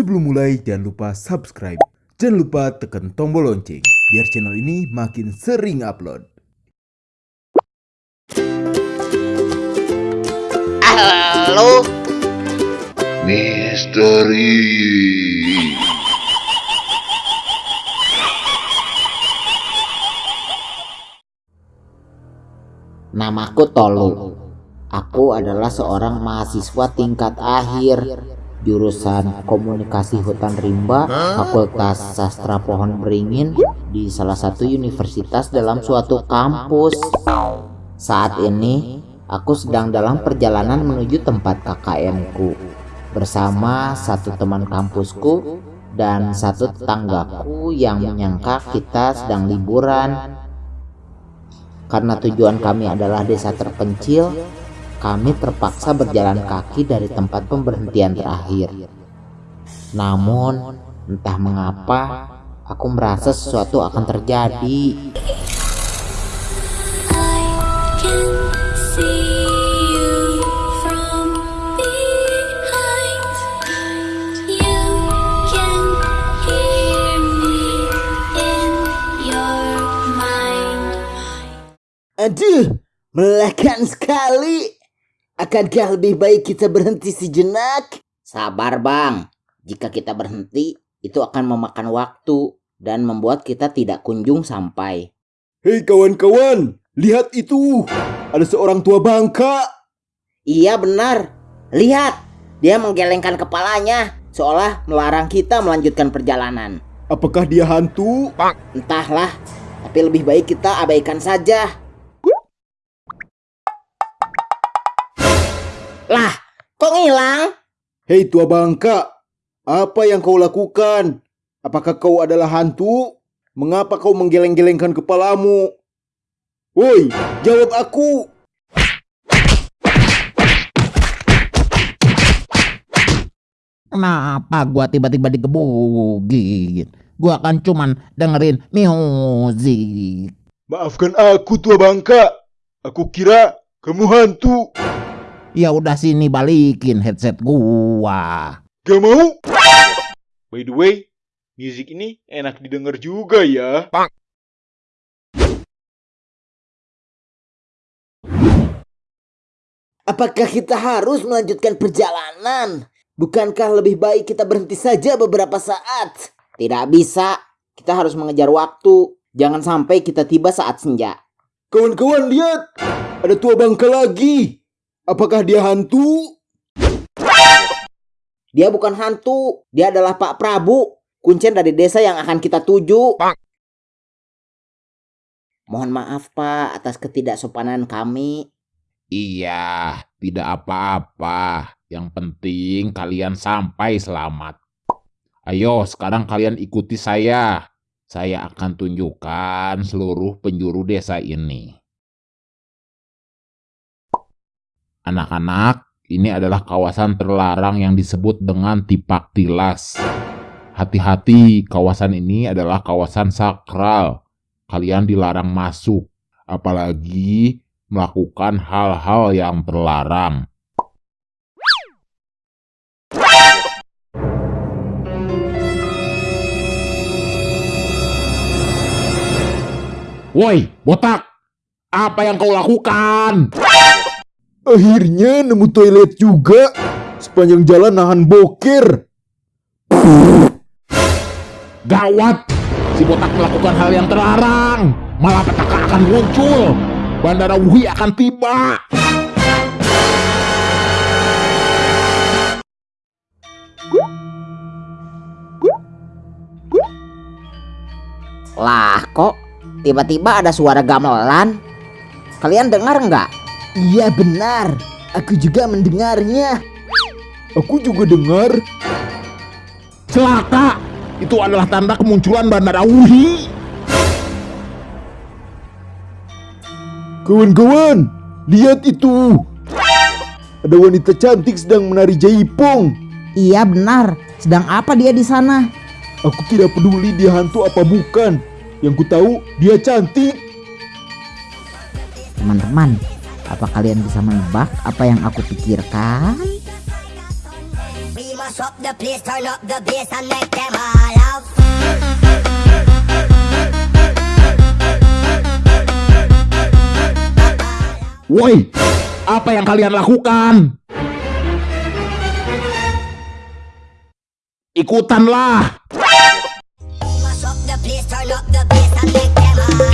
Sebelum mulai jangan lupa subscribe. Jangan lupa tekan tombol lonceng biar channel ini makin sering upload. Halo, Misteri. namaku Tolu. Aku adalah seorang mahasiswa tingkat akhir jurusan Komunikasi Hutan Rimba, Fakultas Sastra Pohon Beringin di salah satu universitas dalam suatu kampus. Saat ini, aku sedang dalam perjalanan menuju tempat KKN-ku bersama satu teman kampusku dan satu tetanggaku yang menyangka kita sedang liburan. Karena tujuan kami adalah desa terpencil, kami terpaksa berjalan kaki dari tempat pemberhentian terakhir. Namun, entah mengapa, aku merasa sesuatu akan terjadi. I can see you from behind. You can hear me in your mind. Aduh, melelahkan sekali. Akankah lebih baik kita berhenti sejenak? Sabar bang, jika kita berhenti, itu akan memakan waktu dan membuat kita tidak kunjung sampai. Hei kawan-kawan, lihat itu. Ada seorang tua bangka. Iya benar, lihat, dia menggelengkan kepalanya, seolah melarang kita melanjutkan perjalanan. Apakah dia hantu? Entahlah, tapi lebih baik kita abaikan saja. Lah, kok ngilang? Hei tua bangka, apa yang kau lakukan? Apakah kau adalah hantu? Mengapa kau menggeleng-gelengkan kepalamu? Woi, jawab aku. Kenapa gua tiba-tiba digebugin? Gua kan cuman dengerin music. Maafkan aku tua bangka. Aku kira kamu hantu. Ya udah sini balikin headset gua. Gak mau? By the way, musik ini enak didengar juga ya. Apakah kita harus melanjutkan perjalanan? Bukankah lebih baik kita berhenti saja beberapa saat? Tidak bisa, kita harus mengejar waktu. Jangan sampai kita tiba saat senja. Kawan-kawan lihat, ada tua bangka lagi. Apakah dia hantu? Dia bukan hantu, dia adalah Pak Prabu, kuncen dari desa yang akan kita tuju. Mohon maaf Pak atas ketidaksopanan kami. Iya, tidak apa-apa. Yang penting kalian sampai selamat. Ayo, sekarang kalian ikuti saya. Saya akan tunjukkan seluruh penjuru desa ini. Anak-anak, ini adalah kawasan terlarang yang disebut dengan Tipak Tilas. Hati-hati, kawasan ini adalah kawasan sakral. Kalian dilarang masuk, apalagi melakukan hal-hal yang terlarang. Woi, botak! Apa yang kau lakukan? Akhirnya nemu toilet juga. Sepanjang jalan nahan bokir. Gawat! Si botak melakukan hal yang terlarang. Malah petaka akan muncul. Bandara Wuhi akan tiba. Lah kok tiba-tiba ada suara gamelan? Kalian dengar nggak? Iya benar, aku juga mendengarnya. Aku juga dengar. Celaka! Itu adalah tanda kemunculan Bandara Wuhi. Kawan-kawan, lihat itu. Ada wanita cantik sedang menari jaipong. Iya benar, sedang apa dia di sana? Aku tidak peduli dia hantu apa bukan. Yang ku tahu dia cantik. Teman-teman, apa kalian bisa menebak apa yang aku pikirkan? Woi, apa yang kalian lakukan? Ikutanlah. Mash up the place, turn up the bass and make them all